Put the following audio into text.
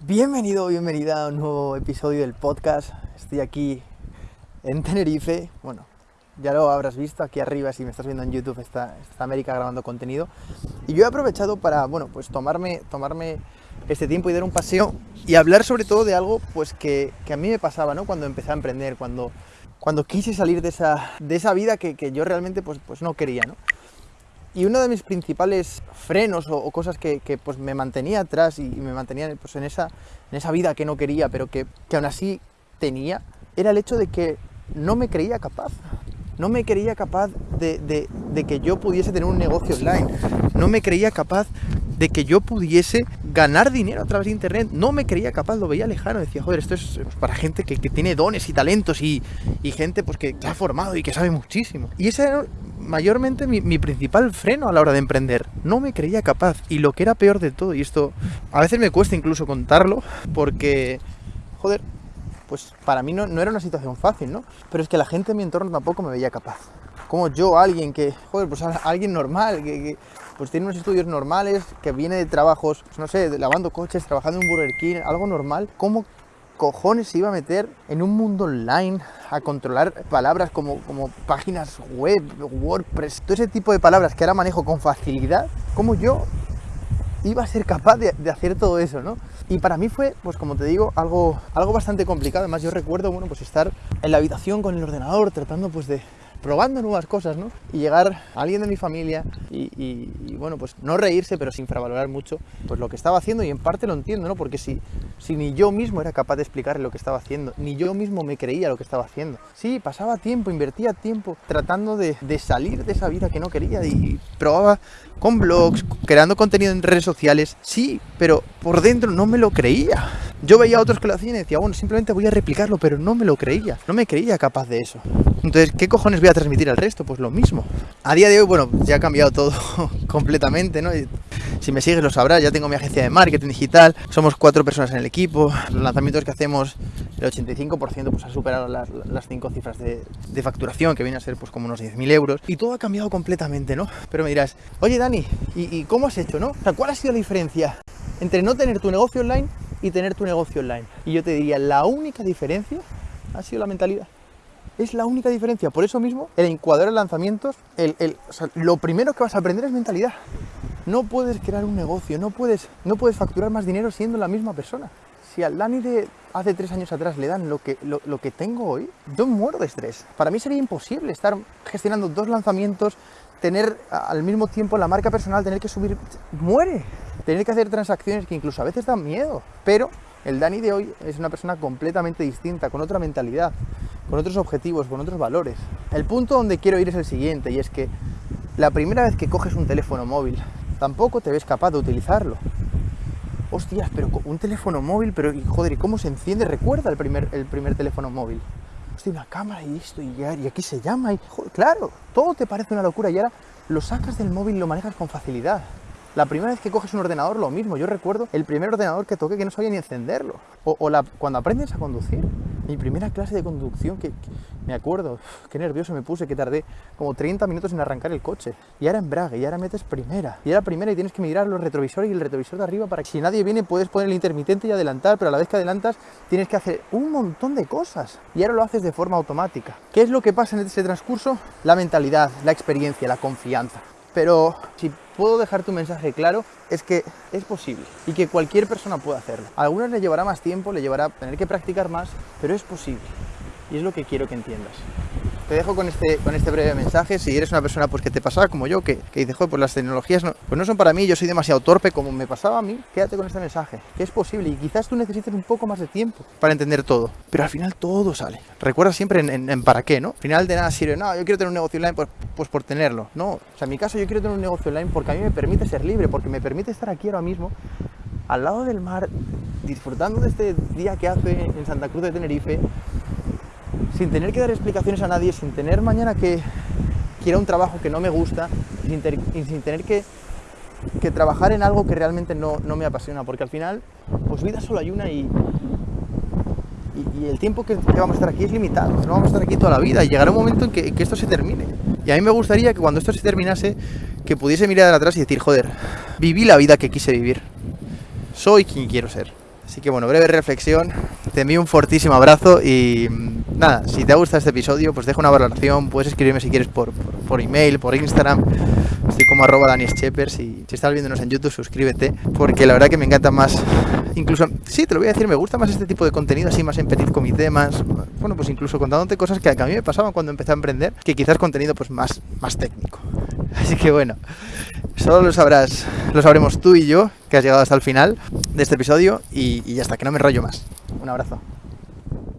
Bienvenido, bienvenida a un nuevo episodio del podcast. Estoy aquí en Tenerife. Bueno, ya lo habrás visto aquí arriba si me estás viendo en YouTube está, está América grabando contenido. Y yo he aprovechado para, bueno, pues tomarme, tomarme este tiempo y dar un paseo y hablar sobre todo de algo pues que, que a mí me pasaba, ¿no? Cuando empecé a emprender, cuando, cuando quise salir de esa, de esa vida que, que yo realmente pues, pues no quería, ¿no? Y uno de mis principales frenos o, o cosas que, que, pues me mantenía atrás y, y me mantenía pues en, esa, en esa vida que no quería, pero que, que aún así tenía, era el hecho de que no me creía capaz. No me creía capaz de, de, de, que yo pudiese tener un negocio online. No me creía capaz de que yo pudiese ganar dinero a través de internet. No me creía capaz, lo veía lejano. Decía, joder, esto es para gente que, que, tiene dones y talentos y, y gente pues, que ha formado y que sabe muchísimo. Y ese era mayormente mi, mi, principal freno a la hora de emprender. No me creía capaz. Y lo que era peor de todo, y esto a veces me cuesta incluso contarlo, porque, joder, pues para mí no, no, era una situación fácil, ¿no? Pero es que la gente en mi entorno tampoco me veía capaz. Como yo, alguien que, joder, pues alguien normal, que, pues tiene unos estudios normales, que viene de trabajos, pues no sé, lavando coches, trabajando en un Burger King, algo normal, ¿cómo cojones se iba a meter en un mundo online a controlar palabras como, como páginas web, WordPress, todo ese tipo de palabras que ahora manejo con facilidad? ¿Cómo yo iba a ser capaz de, de, hacer todo eso, ¿no? Y para mí fue, pues como te digo, algo, algo bastante complicado. Además, yo recuerdo, bueno, pues estar en la habitación con el ordenador tratando, pues de, probando nuevas cosas, ¿no? Y llegar a alguien de mi familia y, bueno, pues no reírse, pero sin infravalorar mucho, pues lo que estaba haciendo y en parte lo entiendo, ¿no? Porque si, si ni yo mismo era capaz de explicarle lo que estaba haciendo, ni yo mismo me creía lo que estaba haciendo. Sí, pasaba tiempo, invertía tiempo tratando de salir de esa vida que no quería y probaba con blogs, creando contenido en redes sociales, sí, pero por dentro no me lo creía. Yo veía a otros que lo hacían y decía, bueno, simplemente voy a replicarlo, pero no me lo creía, no me creía capaz de eso. Entonces, ¿qué cojones voy a transmitir al resto? Pues lo mismo. A día de hoy, bueno, ya ha cambiado todo completamente, ¿no? Si me sigues lo sabrás, ya tengo mi agencia de marketing digital, somos cuatro personas en el equipo, los lanzamientos que hacemos, el 85% pues ha superado las, las cinco cifras de, de, facturación, que viene a ser pues como unos 10.000 euros, y todo ha cambiado completamente, ¿no? Pero me dirás, oye Dani, ¿y, ¿y cómo has hecho, no? O sea, ¿cuál ha sido la diferencia entre no tener tu negocio online y tener tu negocio online? Y yo te diría, la única diferencia ha sido la mentalidad. Es la única diferencia. Por eso mismo, el encuadrar lanzamientos, el, el, lo primero que vas a aprender es mentalidad. No puedes crear un negocio, no puedes, no puedes facturar más dinero siendo la misma persona. Si al Dani de hace tres años atrás le dan lo que, lo, lo que tengo hoy, yo muero de estrés. Para mí sería imposible estar gestionando dos lanzamientos, tener al mismo tiempo la marca personal, tener que subir, muere. Tener que hacer transacciones que incluso a veces dan miedo. Pero el Dani de hoy es una persona completamente distinta, con otra mentalidad, con otros objetivos, con otros valores. El punto donde quiero ir es el siguiente, y es que la primera vez que coges un teléfono móvil, tampoco te ves capaz de utilizarlo. Hostias, pero un teléfono móvil, pero joder, ¿y cómo se enciende? Recuerda el primer, el primer teléfono móvil. Hostia, una cámara y esto, y, aquí se llama, y claro, todo te parece una locura y ahora lo sacas del móvil y lo manejas con facilidad. La primera vez que coges un ordenador, lo mismo. Yo recuerdo el primer ordenador que toqué que no sabía ni encenderlo. O, la, cuando aprendes a conducir. Mi primera clase de conducción, que, que, me acuerdo, qué nervioso me puse, que tardé como 30 minutos en arrancar el coche. Y ahora embrague, y ahora metes primera. Y ahora primera y tienes que mirar los retrovisores y el retrovisor de arriba para que si nadie viene puedes poner el intermitente y adelantar, pero a la vez que adelantas tienes que hacer un montón de cosas. Y ahora lo haces de forma automática. ¿Qué es lo que pasa en ese transcurso? La mentalidad, la experiencia, la confianza. Pero si puedo dejar tu mensaje claro, es que es posible y que cualquier persona puede hacerlo. A algunos le llevará más tiempo, le llevará tener que practicar más, pero es posible. Y es lo que quiero que entiendas. Te dejo con este, con este breve mensaje. Si eres una persona pues, que te pasaba como yo, que, que dice, joder, pues las tecnologías no, pues no son para mí, yo soy demasiado torpe como me pasaba a mí, quédate con este mensaje, que es posible y quizás tú necesites un poco más de tiempo para entender todo. Pero al final todo sale. Recuerda siempre en, para qué, ¿no? Al final de nada sirve, no, yo quiero tener un negocio online pues, pues por tenerlo. No, o sea, en mi caso yo quiero tener un negocio online porque a mí me permite ser libre, porque me permite estar aquí ahora mismo al lado del mar, disfrutando de este día que hace en Santa Cruz de Tenerife, sin tener que dar explicaciones a nadie, sin tener mañana que, que ir a un trabajo que no me gusta, sin, sin tener que, que, trabajar en algo que realmente no, no, me apasiona, porque al final, pues vida solo hay una y, y, el tiempo que, que, vamos a estar aquí es limitado, no vamos a estar aquí toda la vida y llegará un momento en que, que esto se termine. Y a mí me gustaría que cuando esto se terminase, que pudiese mirar atrás y decir, joder, viví la vida que quise vivir, soy quien quiero ser. Así que bueno, breve reflexión, te envío un fortísimo abrazo y mm, nada, si te ha gustado este episodio, pues deja una valoración, puedes escribirme si quieres por, por, email, por Instagram, estoy como arroba daniescheppers y si estás viéndonos en YouTube suscríbete, porque la verdad que me encanta más, incluso, sí, te lo voy a decir, me gusta más este tipo de contenido así más en petit comité, bueno, pues incluso contándote cosas que a mí me pasaban cuando empecé a emprender, que quizás contenido pues más, más técnico. Así que bueno, solo lo sabrás, lo sabremos tú y yo, que has llegado hasta el final de este episodio y, y ya está, que no me rollo más. Un abrazo.